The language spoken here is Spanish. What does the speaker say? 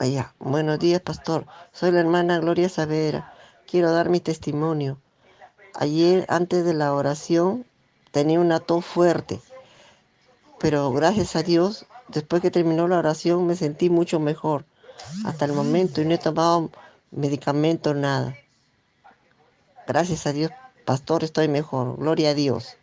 Allá. Buenos días, pastor. Soy la hermana Gloria Savera. Quiero dar mi testimonio. Ayer, antes de la oración, tenía una tos fuerte. Pero gracias a Dios, después que terminó la oración, me sentí mucho mejor. Hasta el momento y no he tomado medicamento, nada. Gracias a Dios, pastor, estoy mejor. Gloria a Dios.